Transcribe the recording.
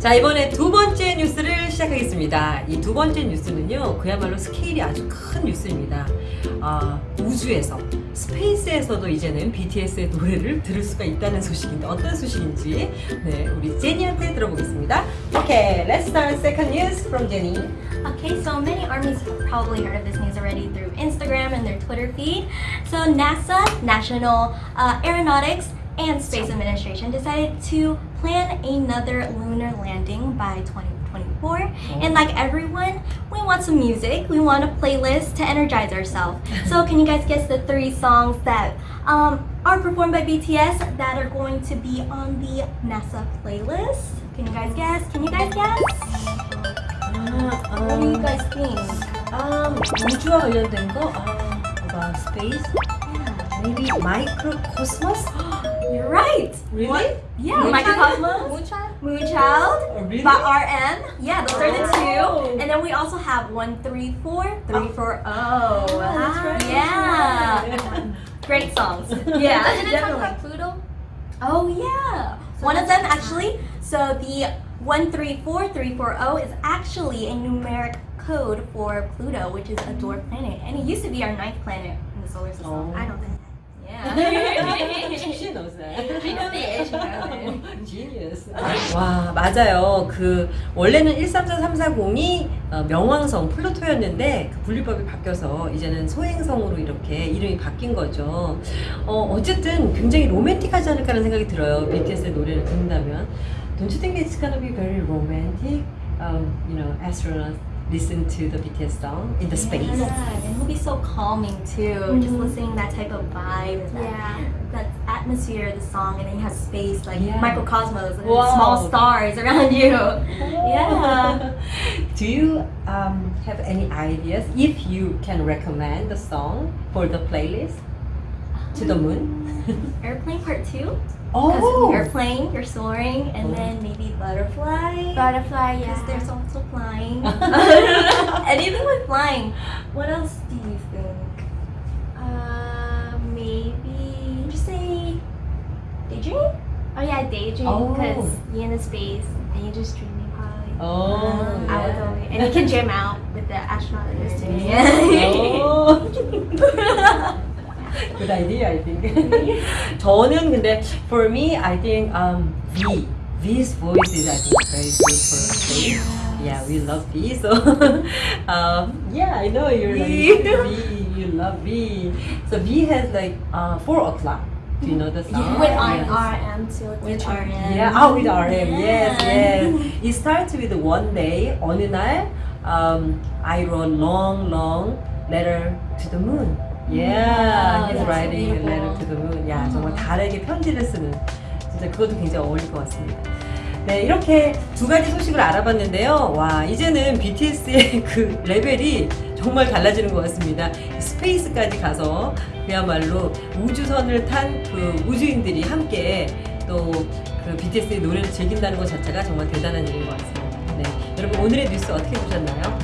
자 이번에 두 번째 뉴스를 시작하겠습니다. 이 두 번째 뉴스는요 그야말로 스케일이 아주 큰 뉴스입니다. 아, 우주에서 스페이스에서도 이제는 BTS의 노래를 들을 수가 있다는 소식인데 어떤 소식인지 네 우리 제니한테 들어보겠습니다. Okay, let's start second news from Jenny. Okay, so many armies have probably heard of this news already through Instagram and their Twitter feed. So NASA, National uh, Aeronautics and Space Administration decided to plan another lunar landing by 2024. And like everyone, we want some music. We want a playlist to energize ourselves. So can you guys guess the three songs that um, are performed by BTS that are going to be on the NASA playlist? Can you guys guess? Can you guys guess? Uh, um, what do you guys think? Um, 우주와 관련된 거? Uh, about space? Yeah. Maybe Mikrokosmos? You're right. Really? What? Yeah, Moonchild? Mikrokosmos, Moonchild? Moonchild, Oh, really? by RM. Yeah, those are the Oh. two. And then we also have one, three, four, three, oh. four, oh. oh that's ah, right. Yeah. Great songs. Yeah, Doesn't it talk about Pluto? Oh yeah. So One of them actually. So the one three four three four zero is actually a numeric code for Pluto, which is a dwarf planet, and it used to be our ninth planet in the solar system. Oh. I don't think. Yeah. Genius. 와 맞아요. 그 원래는 134340이 어, 명왕성 플루토였는데 그 분류법이 바뀌어서 이제는 소행성으로 이렇게 이름이 바뀐 거죠. 어, 어쨌든 굉장히 로맨틱하지 않을까라는 생각이 들어요. BTS의 노래를 듣는다면. Don't you think it's gonna be very romantic? Um, you know, astronauts listen to the BTS song in the space. Yeah, and it'll be so calming too. Just Mhm. listening that type of vibe, that, Yeah. that atmosphere of the song, and then you have space like Yeah. Mikrokosmos and Wow. small stars around you. Yeah. Do you um, have any ideas if you can recommend the song for the playlist to the moon? Airplane part two. Oh, you're airplane, you're soaring, and Oh. then maybe butterfly. Butterfly, Because yeah. there's also flying. Anything with flying. What else do you Oh yeah, daydream. Oh. Because you're in the space and you're just dreaming probably. oh, I would go with- And you can jam out with the astronaut in this too. Oh. Good idea, I think. 저는 근데 for me, I think um, V. V's voice is I think very good for space. Yeah, we love V. So um, yeah, I know you're like V. V. You love V. So V has like uh, four o'clock. Do you know the song? With. RM too. With RM. Yeah, oh, with RM. Yes, yes. It starts with one day, 어느 날, um, I wrote long, long letter to the moon. Yeah, he's writing a letter to the moon. 야, 정말 달에게 편지를 쓰는. 진짜 그것도 굉장히 어울릴 것 같습니다. 네, 이렇게 두 가지 소식을 알아봤는데요. 와, 이제는 BTS의 그 레벨이 정말 달라지는 것 같습니다. 스페이스까지 가서 그야말로 우주선을 탄 그 우주인들이 함께 또 그 BTS의 노래를 즐긴다는 것 자체가 정말 대단한 일인 것 같습니다. 네, 여러분 오늘의 뉴스 어떻게 보셨나요?